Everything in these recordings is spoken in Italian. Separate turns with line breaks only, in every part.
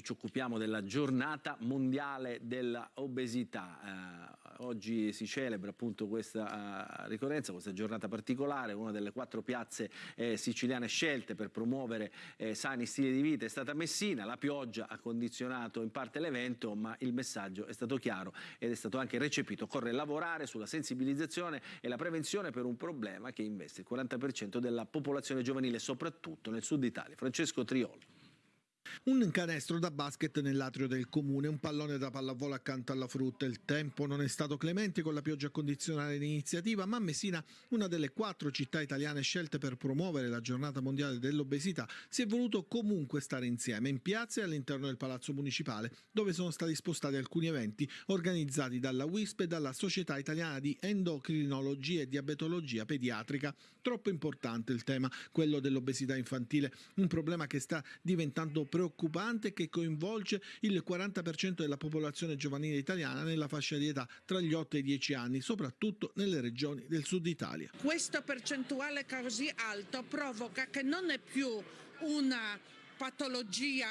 Ci occupiamo della giornata mondiale dell'obesità. Eh, oggi si celebra appunto questa uh, ricorrenza, questa giornata particolare, una delle quattro piazze eh, siciliane scelte per promuovere eh, sani stili di vita è stata Messina. La pioggia ha condizionato in parte l'evento, ma il messaggio è stato chiaro ed è stato anche recepito. Occorre lavorare sulla sensibilizzazione e la prevenzione per un problema che investe il 40% della popolazione giovanile, soprattutto nel sud Italia. Francesco Triolo.
Un canestro da basket nell'atrio del comune, un pallone da pallavolo accanto alla frutta. Il tempo non è stato clemente con la pioggia a condizionare l'iniziativa, ma Messina, una delle quattro città italiane scelte per promuovere la giornata mondiale dell'obesità, si è voluto comunque stare insieme in piazza e all'interno del palazzo municipale, dove sono stati spostati alcuni eventi organizzati dalla WISP e dalla Società Italiana di Endocrinologia e Diabetologia Pediatrica. Troppo importante il tema, quello dell'obesità infantile, un problema che sta diventando preoccupante preoccupante che coinvolge il 40% della popolazione giovanile italiana nella fascia di età tra gli 8 e i 10 anni, soprattutto nelle regioni del sud Italia.
Questo percentuale così alto provoca che non è più una patologia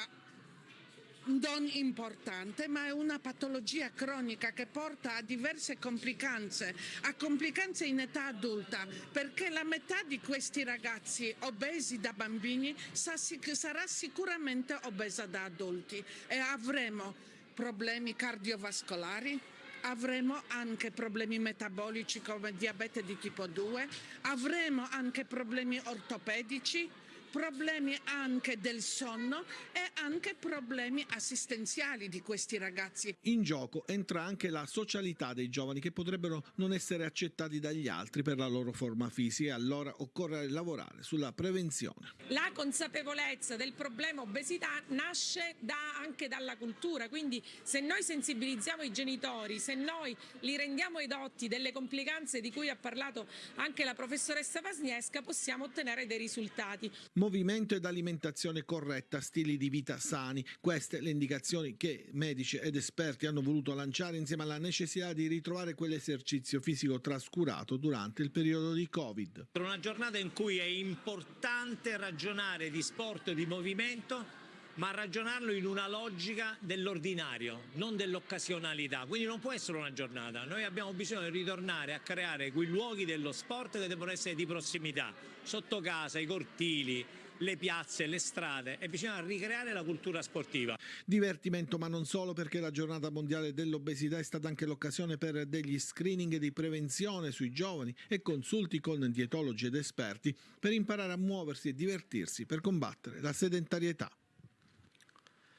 non importante, ma è una patologia cronica che porta a diverse complicanze, a complicanze in età adulta, perché la metà di questi ragazzi obesi da bambini sarà sicuramente obesa da adulti. E avremo problemi cardiovascolari, avremo anche problemi metabolici come diabete di tipo 2, avremo anche problemi ortopedici, problemi anche del sonno e anche problemi assistenziali di questi ragazzi.
In gioco entra anche la socialità dei giovani che potrebbero non essere accettati dagli altri per la loro forma fisica e allora occorre lavorare sulla prevenzione.
La consapevolezza del problema obesità nasce da, anche dalla cultura, quindi se noi sensibilizziamo i genitori, se noi li rendiamo edotti delle complicanze di cui ha parlato anche la professoressa Pasniesca, possiamo ottenere dei risultati
movimento ed alimentazione corretta, stili di vita sani. Queste le indicazioni che medici ed esperti hanno voluto lanciare insieme alla necessità di ritrovare quell'esercizio fisico trascurato durante il periodo di Covid.
Per una giornata in cui è importante ragionare di sport e di movimento ma ragionarlo in una logica dell'ordinario, non dell'occasionalità. Quindi non può essere una giornata. Noi abbiamo bisogno di ritornare a creare quei luoghi dello sport che devono essere di prossimità, sotto casa, i cortili, le piazze, le strade e bisogna ricreare la cultura sportiva.
Divertimento ma non solo perché la giornata mondiale dell'obesità è stata anche l'occasione per degli screening di prevenzione sui giovani e consulti con dietologi ed esperti per imparare a muoversi e divertirsi per combattere la sedentarietà.